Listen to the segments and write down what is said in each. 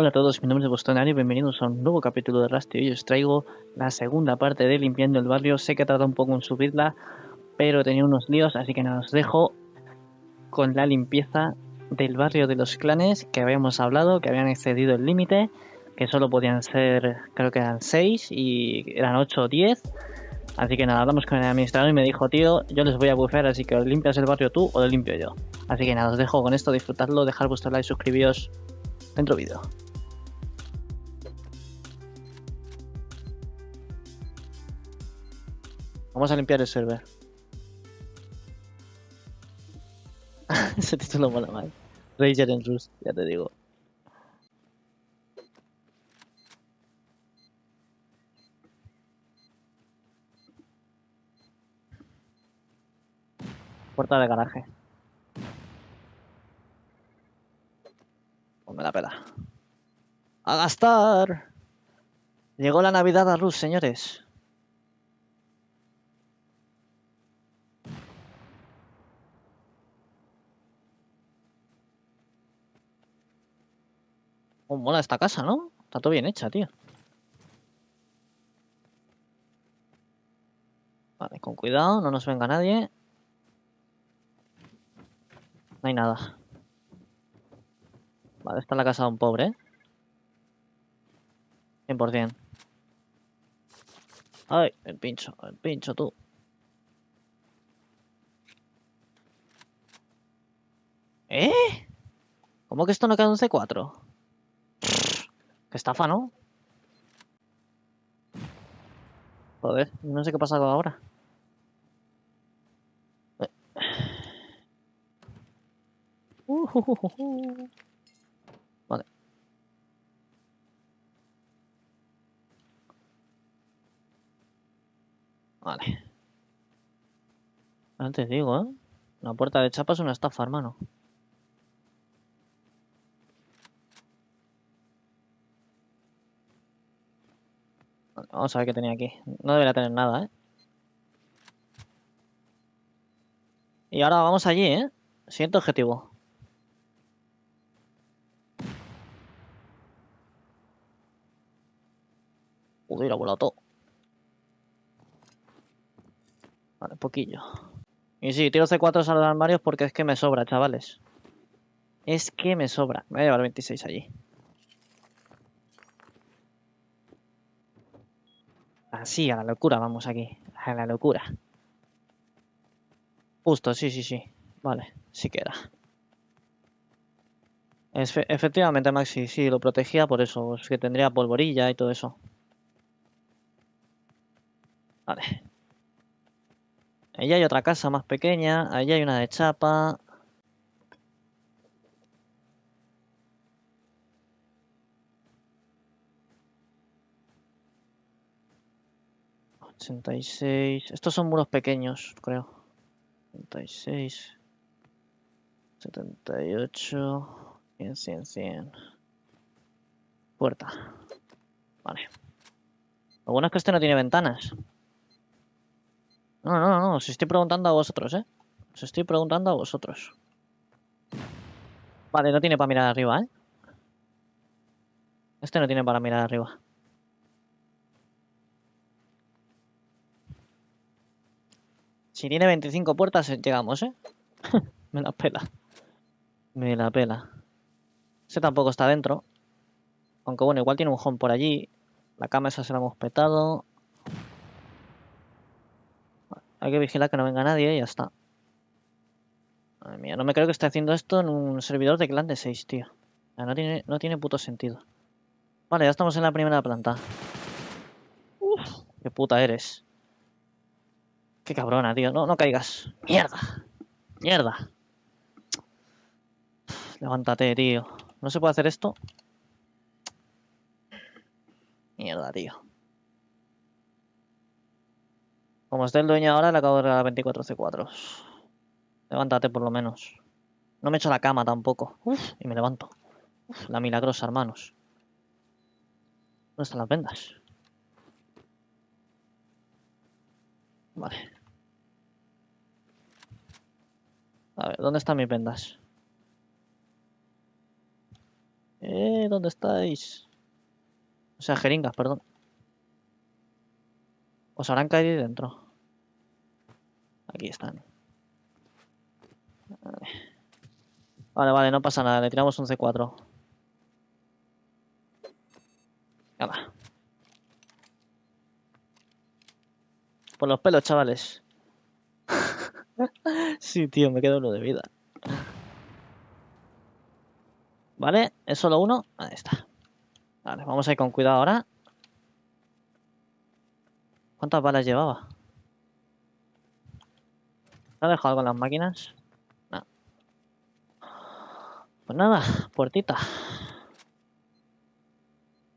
Hola a todos, mi nombre es Bostonari y bienvenidos a un nuevo capítulo de Rusty. Hoy os traigo la segunda parte de Limpiando el Barrio. Sé que tarda un poco en subirla, pero tenía unos líos, así que nada, os dejo con la limpieza del barrio de los clanes que habíamos hablado, que habían excedido el límite, que solo podían ser, creo que eran 6 y eran 8 o 10. Así que nada, hablamos con el administrador y me dijo, tío, yo les voy a bufear, así que limpias el barrio tú o lo limpio yo. Así que nada, os dejo con esto, disfrutadlo, dejar vuestro like, suscribíos. Dentro vídeo. Vamos a limpiar el server. Ese título mola mal. Ranger en Rust, ya te digo. Puerta de garaje. Pues me la pela. ¡A gastar! Llegó la Navidad a Rust, señores. Oh, mola esta casa, ¿no? Está todo bien hecha, tío. Vale, con cuidado, no nos venga nadie. No hay nada. Vale, esta es la casa de un pobre, ¿eh? 100%. Ay, el pincho, el pincho, tú. ¿Eh? ¿Cómo que esto no queda un C4? Qué estafa, ¿no? Joder, no sé qué pasa ahora. Uh, uh, uh, Vale. Antes digo, ¿eh? La puerta de chapa es una estafa, hermano. Vamos a ver qué tenía aquí. No debería tener nada, ¿eh? Y ahora vamos allí, ¿eh? Siguiente objetivo. Joder, ha volado todo. Vale, poquillo. Y sí, tiro C4 a los armarios porque es que me sobra, chavales. Es que me sobra. Me voy a llevar 26 allí. Así, a la locura vamos aquí. A la locura. Justo, sí, sí, sí. Vale, sí queda. efectivamente, Maxi, sí, lo protegía por eso. Es que tendría polvorilla y todo eso. Vale. Allí hay otra casa más pequeña. Allí hay una de chapa. 86. Estos son muros pequeños, creo. 86. 78. 100, 100, 100. Puerta. Vale. Lo bueno es que este no tiene ventanas. No, no, no, no. Os estoy preguntando a vosotros, ¿eh? Os estoy preguntando a vosotros. Vale, no tiene para mirar arriba, ¿eh? Este no tiene para mirar arriba. Si tiene 25 puertas, eh, llegamos, ¿eh? Me la pela. Me la pela. Ese tampoco está dentro. Aunque bueno, igual tiene un home por allí. La cama esa se la hemos petado. Hay que vigilar que no venga nadie y ya está. Madre mía, no me creo que esté haciendo esto en un servidor de clan de 6, tío. No tiene, no tiene puto sentido. Vale, ya estamos en la primera planta. Uf, qué puta eres. Qué cabrona, tío. No, no caigas. Mierda. Mierda. Levántate, tío. ¿No se puede hacer esto? Mierda, tío. Como esté el dueño ahora, le acabo de regalar 24 C4. Levántate por lo menos. No me echo la cama tampoco. Uf, y me levanto. Uf, la milagrosa, hermanos. ¿Dónde están las vendas? Vale. A ver, ¿dónde están mis vendas? Eh, ¿dónde estáis? O sea, jeringas, perdón. Os habrán caído ahí dentro. Aquí están. Vale. Vale, no pasa nada. Le tiramos un C4. Hala. Por los pelos, chavales. sí, tío, me quedo uno de vida. Vale, es solo uno. Ahí está. Vale, vamos a ir con cuidado ahora. ¿Cuántas balas llevaba? ¿Se ha dejado algo en las máquinas? No. Pues nada, puertita.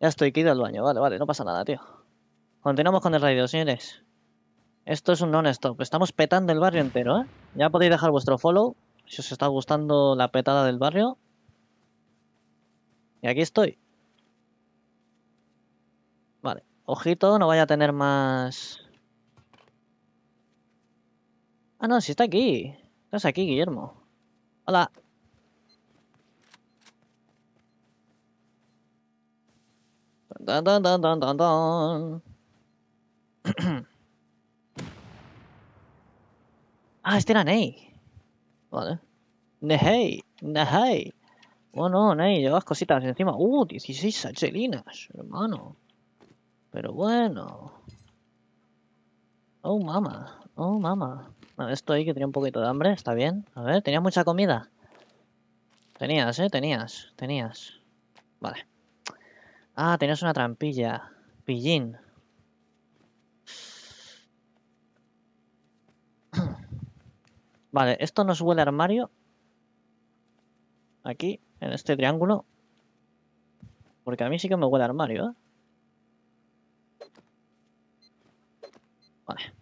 Ya estoy, que al baño. Vale, vale, no pasa nada, tío. Continuamos con el radio, señores. Esto es un non-stop. Estamos petando el barrio entero, ¿eh? Ya podéis dejar vuestro follow si os está gustando la petada del barrio. Y aquí estoy. Vale. Ojito, no vaya a tener más... Ah, no, si está aquí. Estás aquí, Guillermo. Hola. Dun, dun, dun, ah, este era Ney. Vale. Ney, Ney. Bueno, Ney, llevas cositas encima. Uh, 16 sachelinas, hermano. Pero bueno. Oh, mama. Oh, mama. Bueno, esto ahí que tenía un poquito de hambre, está bien. A ver, ¿tenía mucha comida? Tenías, ¿eh? Tenías, tenías. Vale. Ah, tenías una trampilla. Pillín. Vale, esto nos huele armario. Aquí, en este triángulo. Porque a mí sí que me huele armario, ¿eh? Vale.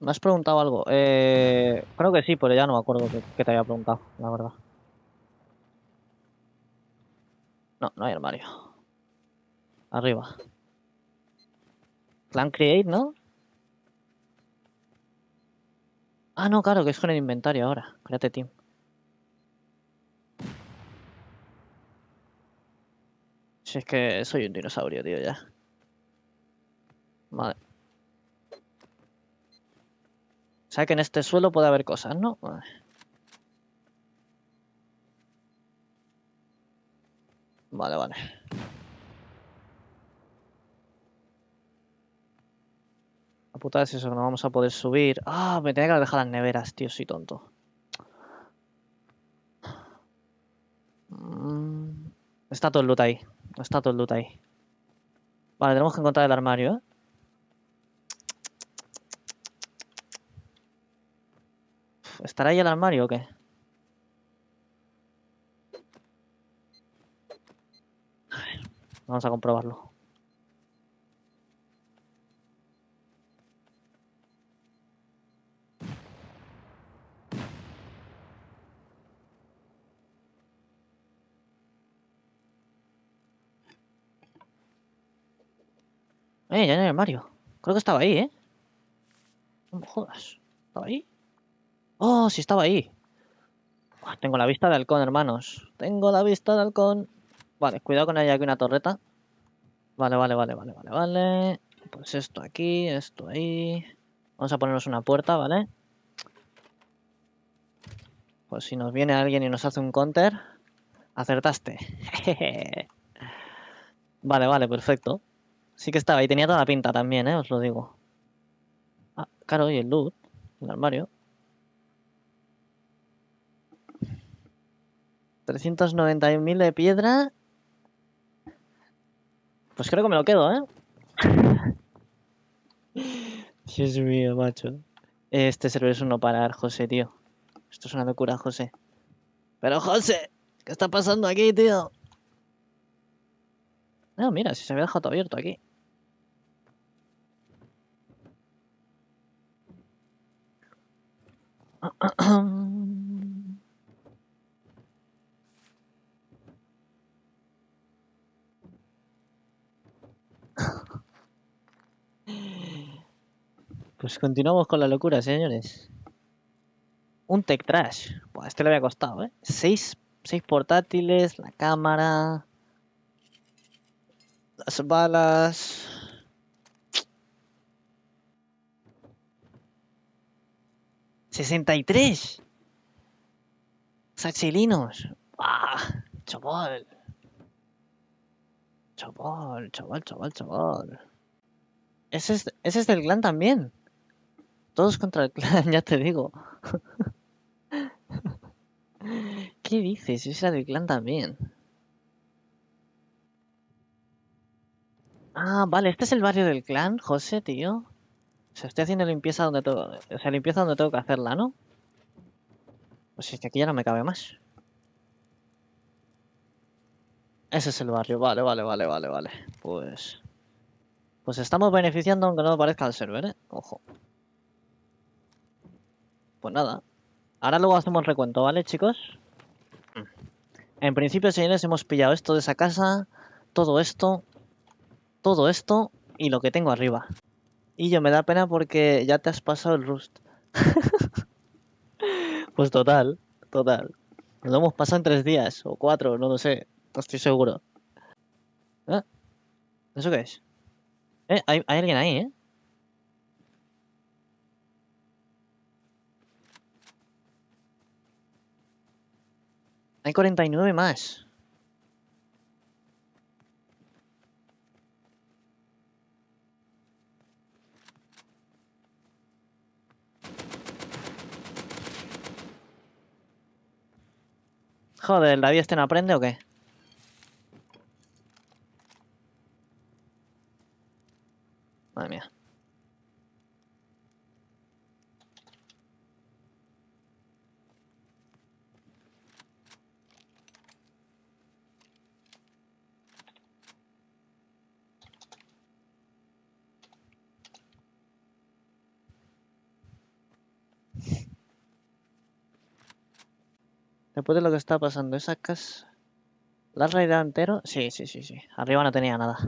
¿Me has preguntado algo? Eh, creo que sí, pero ya no me acuerdo que, te había preguntado, la verdad. No, no hay armario. Arriba. Clan Create, ¿no? Ah, no, claro, que es con el inventario ahora. Créate team. Si es que soy un dinosaurio, tío, ya. Vale. O sea que en este suelo puede haber cosas, ¿no? Vale, vale. La puta es eso, que no vamos a poder subir. Ah, me tenía que dejar las neveras, tío, soy tonto. Mm, está todo el loot ahí. Está todo el loot ahí. Vale, tenemos que encontrar el armario, ¿eh? ¿Estará ahí el armario o qué? vamos a comprobarlo. Armario. Creo que estaba ahí, ¿eh? No me jodas. ¿Estaba ahí? Oh, sí estaba ahí. tengo la vista de halcón, hermanos. Tengo la vista de halcón. Vale, cuidado con ella aquí una torreta. Vale, vale, vale, vale, vale, vale. Pues esto aquí, esto ahí. Vamos a ponernos una puerta, ¿vale? Pues si nos viene alguien y nos hace un counter, acertaste. vale, vale, perfecto. Sí que estaba ahí, tenía toda la pinta también, ¿eh? Os lo digo. Ah, claro, y el loot, el armario. 391.000 de piedra. Pues creo que me lo quedo, ¿eh? Dios mío, macho. Este server es uno parar, José, tío. Esto es una locura, José. Pero, José, ¿qué está pasando aquí, tío? No, mira, si se había dejado abierto aquí. Pues continuamos con la locura, señores. Un Tech Trash. Buah, este le había costado, ¿eh? Seis, seis portátiles, la cámara... Las balas... ¡63! ¡Sachilinos! ¡Ah! ¡Chaval! Chaval, chaval, chaval, chaval. Ese es, ese es del clan también. Todos contra el clan, ya te digo. ¿Qué dices? Ese era del clan también. Ah, vale, este es el barrio del clan, José, tío. O sea, estoy haciendo limpieza donde tengo... O sea, limpieza donde tengo que hacerla, ¿no? Pues es que aquí ya no me cabe más. Ese es el barrio, vale, vale, vale, vale, vale. Pues... Pues estamos beneficiando aunque no parezca el server, ¿eh? Ojo. Pues nada. Ahora luego hacemos recuento, ¿vale, chicos? En principio, señores, hemos pillado esto de esa casa, todo esto, todo esto y lo que tengo arriba. Y yo me da pena porque ya te has pasado el Rust. pues total, total. Lo hemos pasado en tres días o cuatro, no lo sé. No estoy seguro. ¿Eh? ¿Eso qué es? ¿Eh? Hay, hay alguien ahí, ¿eh? Hay 49 más. Joder, ¿David este no aprende o qué? Madre mía. Después de lo que está pasando, esa casa... ¿La has entero? Sí, sí, sí, sí. Arriba no tenía nada.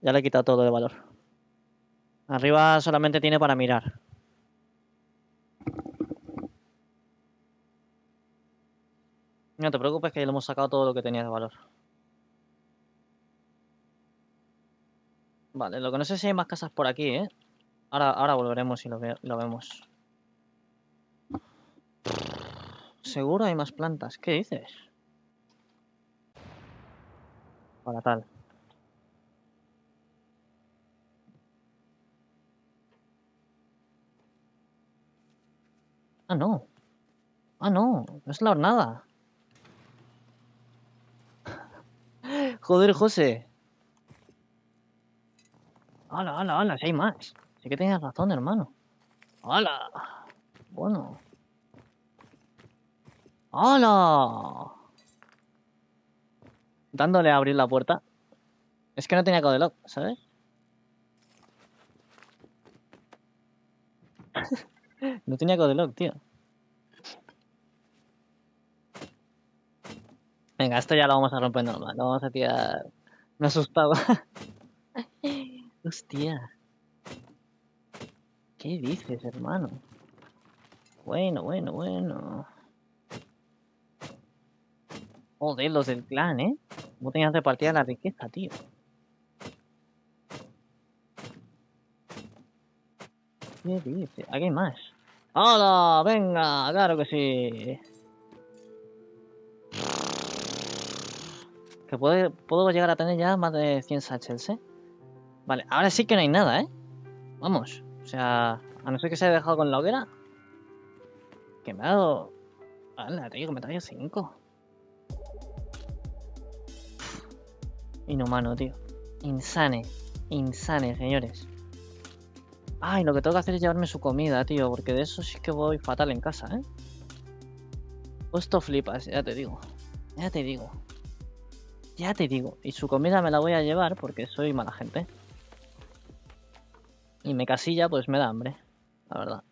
Ya le he quitado todo de valor. Arriba solamente tiene para mirar. No te preocupes que ya le hemos sacado todo lo que tenía de valor. Vale, lo que no sé si hay más casas por aquí, ¿eh? Ahora, ahora volveremos y lo, lo vemos. Seguro hay más plantas. ¿Qué dices? Para tal. Ah, no. Ah, no. No es la hornada. Joder, José. ¡Hala, hala, hala! Si hay más. Sí que tenías razón, hermano. ¡Hala! Bueno. ¡Hala! Dándole a abrir la puerta. Es que no tenía lock, ¿sabes? no tenía lock, tío. Venga, esto ya lo vamos a romper normal. Lo vamos a tirar... Me he asustado. Hostia. ¿Qué dices, hermano? Bueno, bueno, bueno. Joder, los del clan, ¿eh? ¿Cómo tenías repartida la riqueza, tío? ¿Qué dice? Aquí hay más. ¡Hola! ¡Venga! ¡Claro que sí! Que puedo, puedo llegar a tener ya más de 100 satchels, ¿eh? Vale, ahora sí que no hay nada, ¿eh? Vamos. O sea, a no ser que se haya dejado con la hoguera. Que me ha dado... Hala, tío, que me traído 5. Inhumano, tío. Insane. Insane, señores. Ay, lo que tengo que hacer es llevarme su comida, tío. Porque de eso sí que voy fatal en casa, ¿eh? Esto flipas, ya te digo. Ya te digo. Ya te digo. Y su comida me la voy a llevar porque soy mala gente. Y me casilla, pues me da hambre. La verdad.